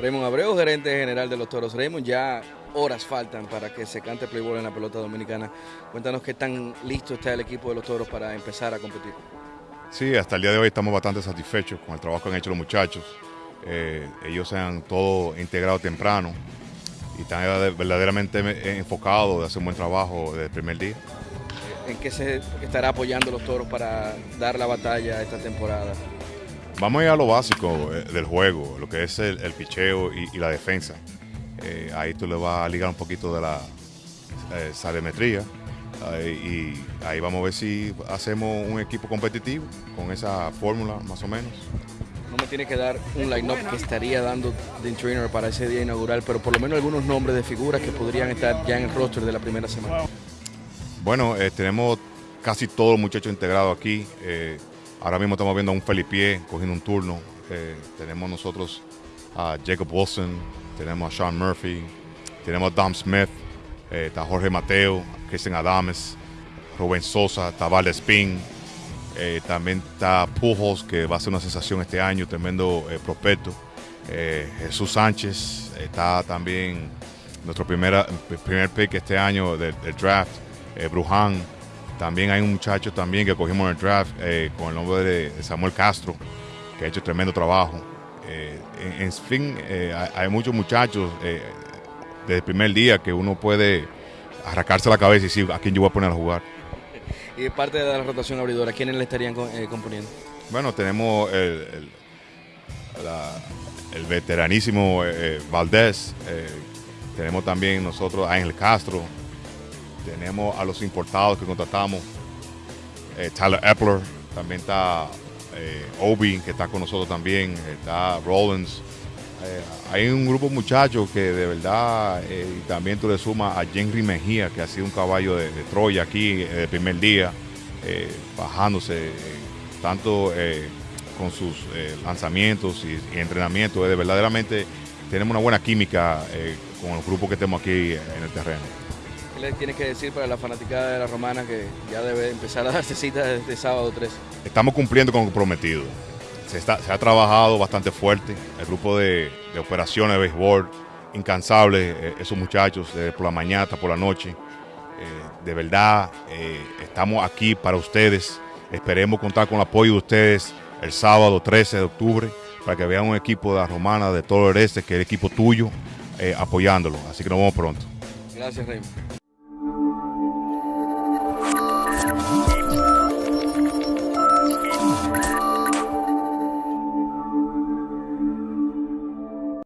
Raymond Abreu, gerente general de los Toros. Raymond, ya horas faltan para que se cante Playboy en la pelota dominicana. Cuéntanos qué tan listo está el equipo de los Toros para empezar a competir. Sí, hasta el día de hoy estamos bastante satisfechos con el trabajo que han hecho los muchachos. Eh, ellos se han todo integrado temprano y están verdaderamente enfocados de hacer un buen trabajo desde el primer día. ¿En qué se estará apoyando los toros para dar la batalla esta temporada? Vamos a ir a lo básico eh, del juego, lo que es el, picheo y, la defensa. Eh, ahí tú le vas a ligar un poquito de la eh, sabemetría y ahí vamos a ver si hacemos un equipo competitivo con esa fórmula más o menos. No me tiene que dar un line-up que estaría dando Dean Trainer para ese día inaugural, pero por lo menos algunos nombres de figuras que podrían estar ya en el roster de la primera semana. Bueno, tenemos casi todos los muchachos integrados aquí. Ahora mismo estamos viendo a un Felipe cogiendo un turno. Eh, tenemos nosotros a Jacob Wilson, tenemos a Sean Murphy, tenemos a Dom Smith, eh, está Jorge Mateo, Cristian Adames, Rubén Sosa, está Spin, eh, también está Pujos, que va a ser una sensación este año, tremendo prospecto. Jesús Sánchez, está también nuestro primera, primer pick este año del, del draft, Bruján. También hay un muchacho también que cogimos en el draft eh, con el nombre de Samuel Castro, que ha hecho tremendo trabajo. Eh, en, fin, eh, hay, muchos muchachos desde el primer día que uno puede arrancarse la cabeza y decir a quién yo voy a poner a jugar. Y parte de la rotación abridora, ¿quiénes le estarían componiendo? Bueno, tenemos el, el veteranísimo Valdés, tenemos también nosotros a Ángel Castro, tenemos a los importados que contratamos, eh, Tyler Epler, también está eh, Obi, que está con nosotros también, está Rollins. Eh, hay un grupo de muchachos que de verdad, y también tú le sumas a Henry Mejía, que ha sido un caballo de, Troya aquí el primer día, bajándose tanto con sus lanzamientos y, y entrenamientos. de verdaderamente tenemos una buena química con los grupos que tenemos aquí en el terreno. ¿Qué le tienes que decir para la fanaticada de la Romana que ya debe empezar a darse cita desde sábado 3? Estamos cumpliendo con lo prometido. Se, ha trabajado bastante fuerte. El grupo de, operaciones de béisbol, incansables, eh, esos muchachos, por la mañana hasta por la noche. Eh, de verdad, eh, estamos aquí para ustedes. Esperemos contar con el apoyo de ustedes el sábado 13 de octubre para que vean un equipo de la Romana de todo el este, que es el equipo tuyo, apoyándolo. Así que nos vemos pronto. Gracias, Raymond.